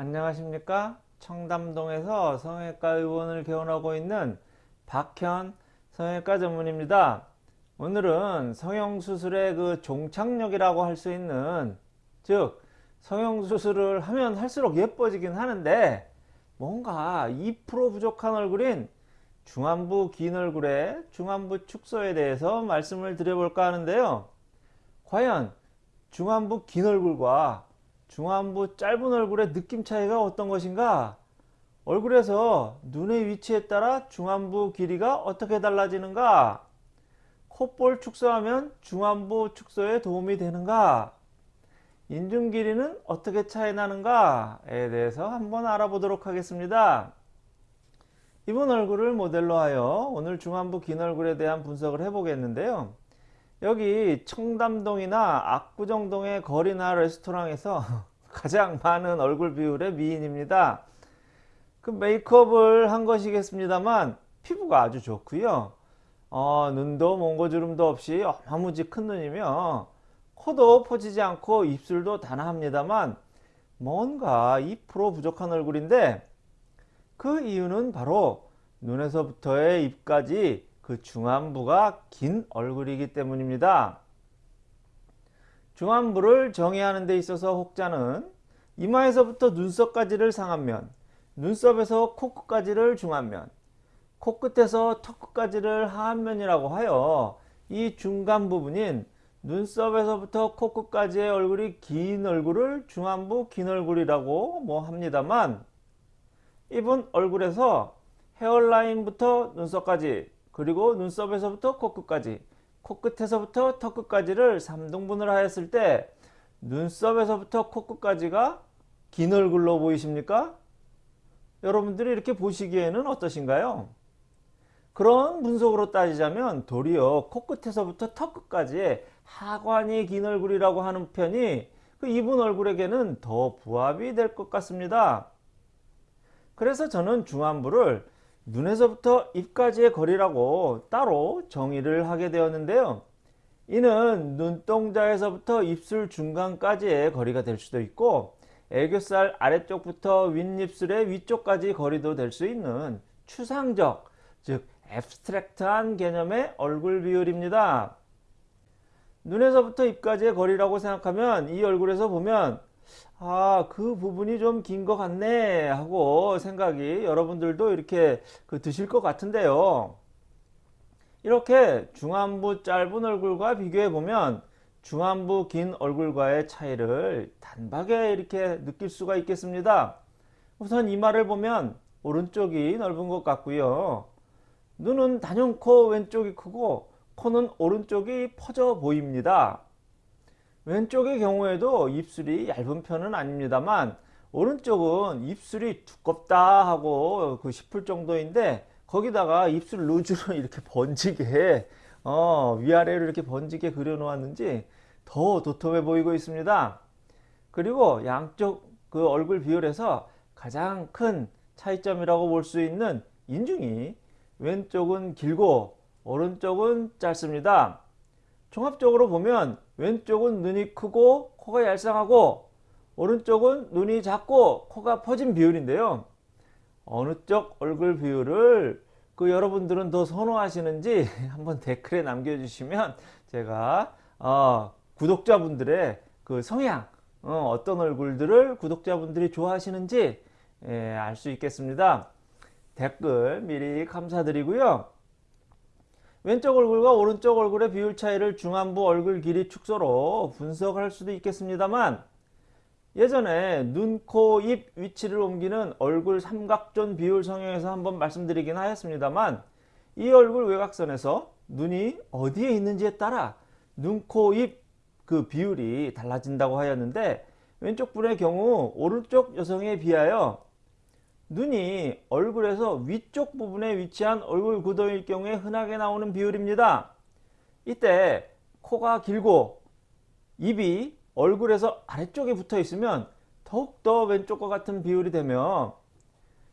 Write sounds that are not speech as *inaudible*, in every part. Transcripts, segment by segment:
안녕하십니까? 청담동에서 성형외과 의원을 개원하고 있는 박현 성형외과 전문입니다. 오늘은 성형수술의 그 종착역이라고 할 수 있는 즉 성형수술을 하면 할수록 예뻐지긴 하는데 뭔가 2% 부족한 얼굴인 중안부 긴 얼굴의 중안부 축소에 대해서 말씀을 드려볼까 하는데요. 과연 중안부 긴 얼굴과 중안부 짧은 얼굴의 느낌 차이가 어떤 것인가? 얼굴에서 눈의 위치에 따라 중안부 길이가 어떻게 달라지는가? 콧볼 축소하면 중안부 축소에 도움이 되는가? 인중 길이는 어떻게 차이 나는가에 대해서 한번 알아보도록 하겠습니다. 이번 얼굴을 모델로 하여 오늘 중안부 긴 얼굴에 대한 분석을 해보겠는데요 여기 청담동이나 압구정동의 거리나 레스토랑에서 *laughs* 가장 많은 얼굴 비율의 미인입니다. 그 메이크업을 한 것이겠습니다만 피부가 아주 좋고요. 어, 눈도 몽고주름도 없이 어마무지 큰 눈이며 코도 퍼지지 않고 입술도 단아합니다만 뭔가 2% 부족한 얼굴인데 그 이유는 바로 눈에서부터의 입까지 그 중안부가 긴 얼굴이기 때문입니다. 중안부를 정의하는 데 있어서 혹자는 이마에서부터 눈썹까지를 상안면, 눈썹에서 코끝까지를 중안면, 코끝에서 턱끝까지를 하안면이라고 하여 이 중간 부분인 눈썹에서부터 코끝까지의 얼굴이 긴 얼굴을 중안부 긴 얼굴이라고 뭐 합니다만 이분 얼굴에서 헤어라인부터 눈썹까지 그리고 눈썹에서부터 코끝까지 코끝에서부터 턱끝까지를 3등분을 하였을 때 눈썹에서부터 코끝까지가 긴 얼굴로 보이십니까? 여러분들이 이렇게 보시기에는 어떠신가요? 그런 분석으로 따지자면 도리어 코끝에서부터 턱끝까지 하관이 긴 얼굴이라고 하는 편이 그 이분 얼굴에게는 더 부합이 될 것 같습니다. 그래서 저는 중안부를 눈에서부터 입까지의 거리라고 따로 정의를 하게 되었는데요. 이는 눈동자에서부터 입술 중간까지의 거리가 될 수도 있고 애교살 아래쪽부터 윗입술의 위쪽까지 거리도 될 수 있는 추상적 즉 앱스트랙트한 개념의 얼굴 비율입니다. 눈에서부터 입까지의 거리라고 생각하면 이 얼굴에서 보면 아, 그 부분이 좀 긴 것 같네 하고 생각이 여러분들도 이렇게 그 드실 것 같은데요. 이렇게 중안부 짧은 얼굴과 비교해 보면 중안부 긴 얼굴과의 차이를 단박에 이렇게 느낄 수가 있겠습니다. 우선 이마를 보면 오른쪽이 넓은 것 같고요. 눈은 단연코 왼쪽이 크고 코는 오른쪽이 퍼져 보입니다. 왼쪽의 경우에도 입술이 얇은 편은 아닙니다만 오른쪽은 입술이 두껍다 하고 그 싶을 정도인데 거기다가 입술 루즈로 *laughs* 이렇게 번지게 어, 위아래로 이렇게 번지게 그려 놓았는지 더 도톰해 보이고 있습니다. 그리고 양쪽 그 얼굴 비율에서 가장 큰 차이점이라고 볼 수 있는 인중이 왼쪽은 길고 오른쪽은 짧습니다. 종합적으로 보면 왼쪽은 눈이 크고 코가 얄쌍하고 오른쪽은 눈이 작고 코가 퍼진 비율인데요. 어느 쪽 얼굴 비율을 그 여러분들은 더 선호하시는지 *laughs* 한번 댓글에 남겨주시면 제가 어, 구독자분들의 그 성향 어, 떤 얼굴들을 구독자분들이 좋아하시는지 예, 알수 있겠습니다. 댓글 미리 감사드리고요. 왼쪽 얼굴과 오른쪽 얼굴의 비율 차이를 중안부 얼굴 길이 축소로 분석할 수도 있겠습니다만 예전에 눈, 코, 입 위치를 옮기는 얼굴 삼각존 비율 성형에서 한번 말씀드리긴 하였습니다만 이 얼굴 외곽선에서 눈이 어디에 있는지에 따라 눈, 코, 입 그 비율이 달라진다고 하였는데 왼쪽 분의 경우 오른쪽 여성에 비하여 눈이 얼굴에서 위쪽 부분에 위치한 얼굴 구도일 경우에 흔하게 나오는 비율입니다. 이때 코가 길고 입이 얼굴에서 아래쪽에 붙어 있으면 더욱더 왼쪽과 같은 비율이 되며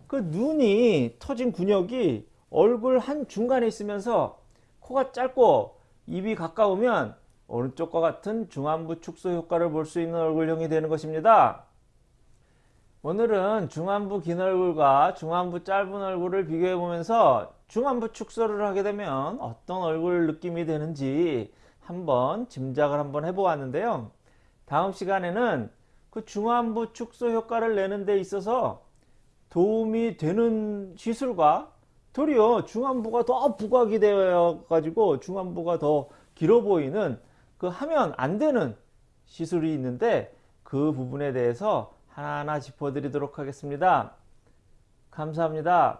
그 눈이 터진 근육이 얼굴 한 중간에 있으면서 코가 짧고 입이 가까우면 오른쪽과 같은 중안부 축소 효과를 볼 수 있는 얼굴형이 되는 것입니다. 오늘은 중안부 긴 얼굴과 중안부 짧은 얼굴을 비교해 보면서 중안부 축소를 하게 되면 어떤 얼굴 느낌이 되는지 한번 짐작을 한번 해보았는데요. 다음 시간에는 그 중안부 축소 효과를 내는 데 있어서 도움이 되는 시술과 도리어 중안부가 더 부각이 되어 가지고 중안부가 더 길어 보이는 그 하면 안 되는 시술이 있는데 그 부분에 대해서 하나하나 짚어드리도록 하겠습니다. 감사합니다.